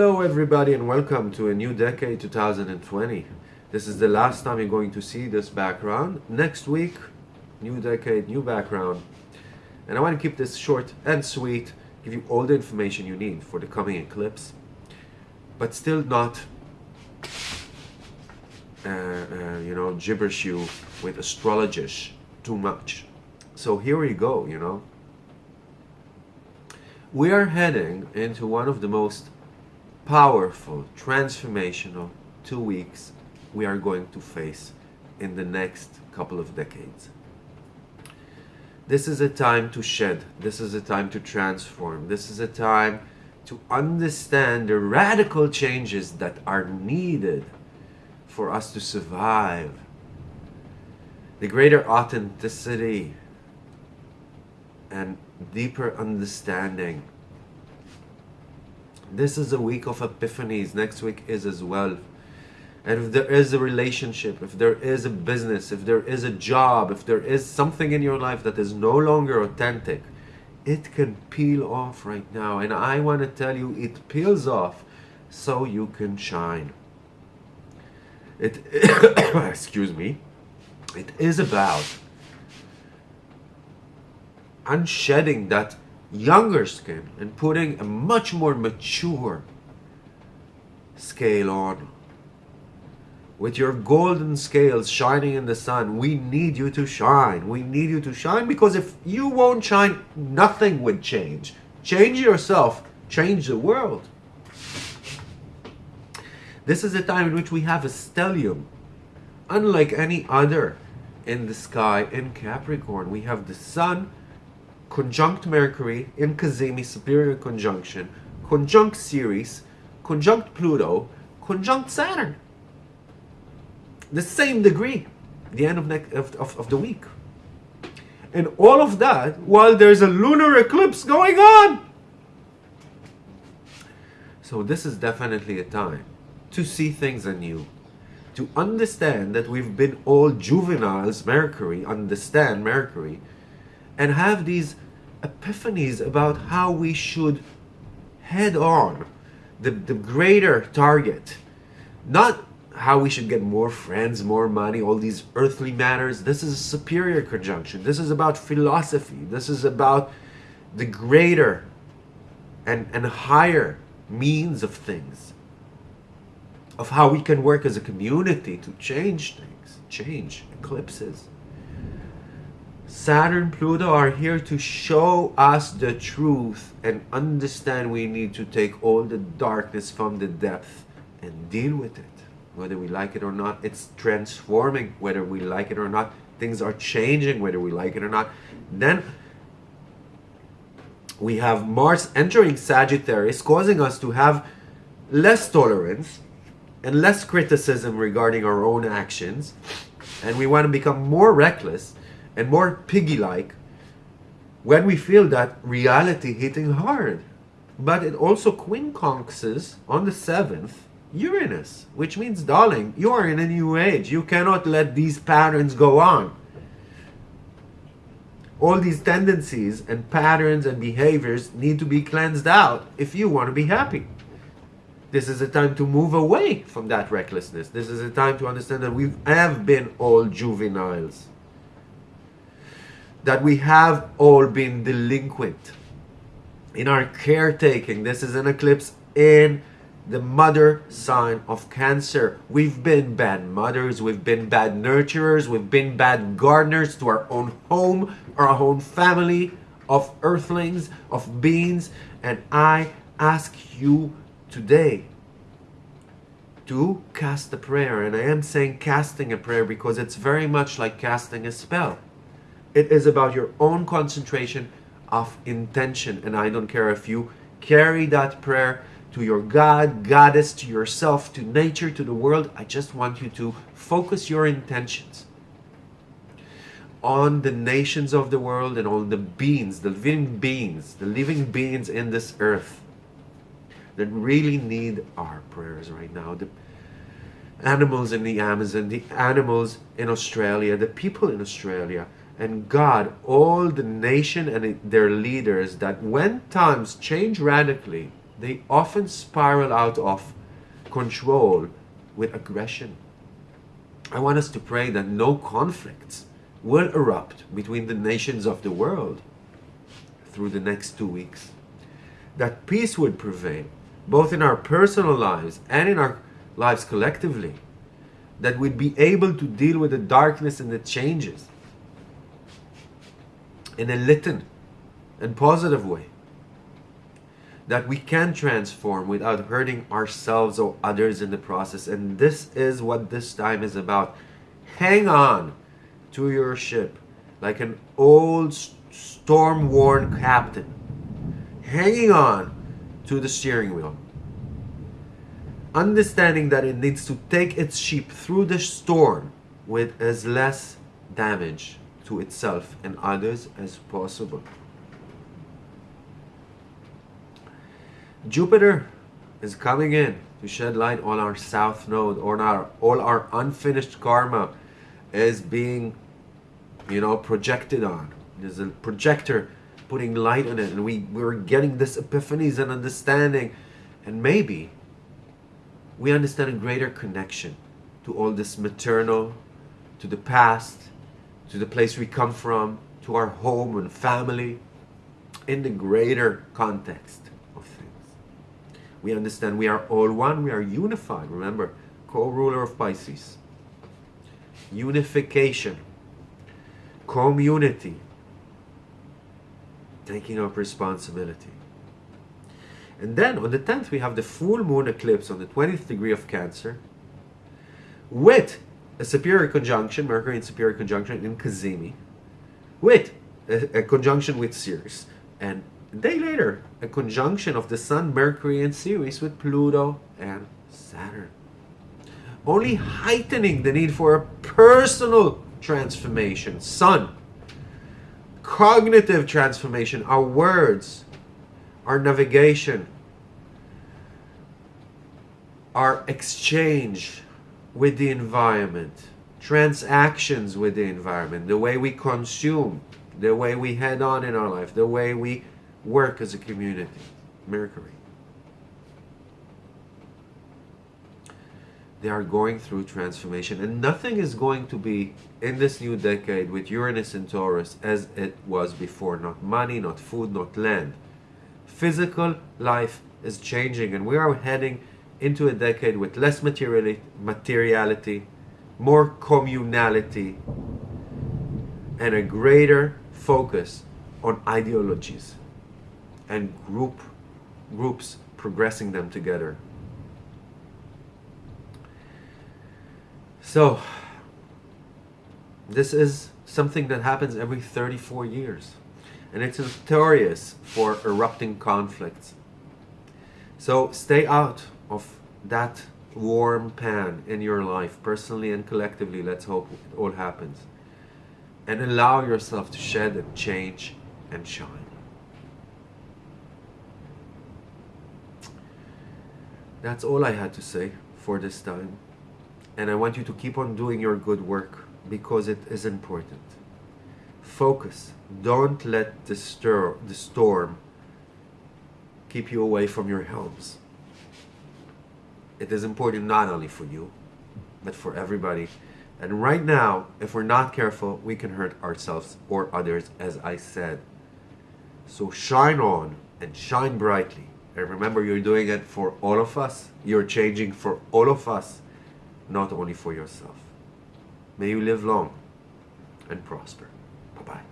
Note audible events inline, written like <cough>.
Hello everybody and welcome to a new decade 2020. This is the last time you're going to see this background. Next week, new decade, new background. And I want to keep this short and sweet, give you all the information you need for the coming eclipse, but still not, uh, uh, you know, gibberish you with astrologists too much. So here we go, you know. We are heading into one of the most powerful, transformational two weeks we are going to face in the next couple of decades. This is a time to shed. This is a time to transform. This is a time to understand the radical changes that are needed for us to survive. The greater authenticity and deeper understanding this is a week of epiphanies. Next week is as well. And if there is a relationship, if there is a business, if there is a job, if there is something in your life that is no longer authentic, it can peel off right now. And I want to tell you, it peels off so you can shine. It, <coughs> excuse me, it is about unshedding that younger skin and putting a much more mature scale on. With your golden scales shining in the sun, we need you to shine. We need you to shine because if you won't shine, nothing would change. Change yourself, change the world. This is a time in which we have a stellium, unlike any other in the sky in Capricorn. We have the sun conjunct Mercury in Cazimi superior conjunction, conjunct Ceres, conjunct Pluto, conjunct Saturn. The same degree, the end of, of, of, of the week. And all of that while there's a lunar eclipse going on. So this is definitely a time to see things anew. To understand that we've been all juveniles, Mercury, understand Mercury, and have these epiphanies about how we should head on the, the greater target. Not how we should get more friends, more money, all these earthly matters. This is a superior conjunction. This is about philosophy. This is about the greater and, and higher means of things. Of how we can work as a community to change things, change eclipses. Saturn, Pluto are here to show us the truth and understand we need to take all the darkness from the depth and deal with it. Whether we like it or not, it's transforming whether we like it or not. Things are changing whether we like it or not. Then we have Mars entering Sagittarius, causing us to have less tolerance and less criticism regarding our own actions. And we want to become more reckless and more piggy-like when we feel that reality hitting hard. But it also quincunxes on the 7th Uranus, which means, darling, you are in a new age. You cannot let these patterns go on. All these tendencies and patterns and behaviors need to be cleansed out if you want to be happy. This is a time to move away from that recklessness. This is a time to understand that we have been all juveniles that we have all been delinquent in our caretaking. This is an eclipse in the mother sign of Cancer. We've been bad mothers, we've been bad nurturers, we've been bad gardeners to our own home, our own family of earthlings, of beings. And I ask you today to cast a prayer. And I am saying casting a prayer because it's very much like casting a spell. It is about your own concentration of intention. And I don't care if you carry that prayer to your God, goddess, to yourself, to nature, to the world. I just want you to focus your intentions on the nations of the world and on the beings, the living beings, the living beings in this earth that really need our prayers right now. The animals in the Amazon, the animals in Australia, the people in Australia, and God, all the nation and their leaders, that when times change radically, they often spiral out of control with aggression. I want us to pray that no conflicts will erupt between the nations of the world through the next two weeks. That peace would prevail, both in our personal lives and in our lives collectively. That we'd be able to deal with the darkness and the changes in a litten and positive way. That we can transform without hurting ourselves or others in the process. And this is what this time is about. Hang on to your ship like an old storm worn captain, hanging on to the steering wheel. Understanding that it needs to take its ship through the storm with as less damage to itself and others as possible. Jupiter is coming in to shed light on our south node, on our all our unfinished karma is being, you know, projected on. There's a projector putting light on it, and we we're getting this epiphanies and understanding, and maybe we understand a greater connection to all this maternal, to the past, to the place we come from, to our home and family, in the greater context of things. We understand we are all one, we are unified. Remember, co-ruler of Pisces. Unification, community, taking up responsibility. And then on the 10th, we have the full moon eclipse on the 20th degree of Cancer with a superior conjunction, Mercury in superior conjunction in Cazimi, with a, a conjunction with Ceres. And a day later, a conjunction of the Sun, Mercury, and Ceres with Pluto and Saturn. Only heightening the need for a personal transformation. Sun, cognitive transformation, our words, our navigation, our exchange with the environment, transactions with the environment, the way we consume, the way we head on in our life, the way we work as a community. Mercury. They are going through transformation, and nothing is going to be in this new decade with Uranus and Taurus as it was before. Not money, not food, not land. Physical life is changing, and we are heading into a decade with less materiality, materiality more communality, and a greater focus on ideologies and group groups progressing them together. So, this is something that happens every 34 years, and it's notorious for erupting conflicts. So, stay out of that warm pan in your life, personally and collectively. Let's hope it all happens. And allow yourself to shed and change and shine. That's all I had to say for this time. And I want you to keep on doing your good work because it is important. Focus. Don't let the, stir, the storm keep you away from your helms it is important not only for you, but for everybody. And right now, if we're not careful, we can hurt ourselves or others, as I said. So shine on and shine brightly. And remember, you're doing it for all of us. You're changing for all of us, not only for yourself. May you live long and prosper. Bye-bye.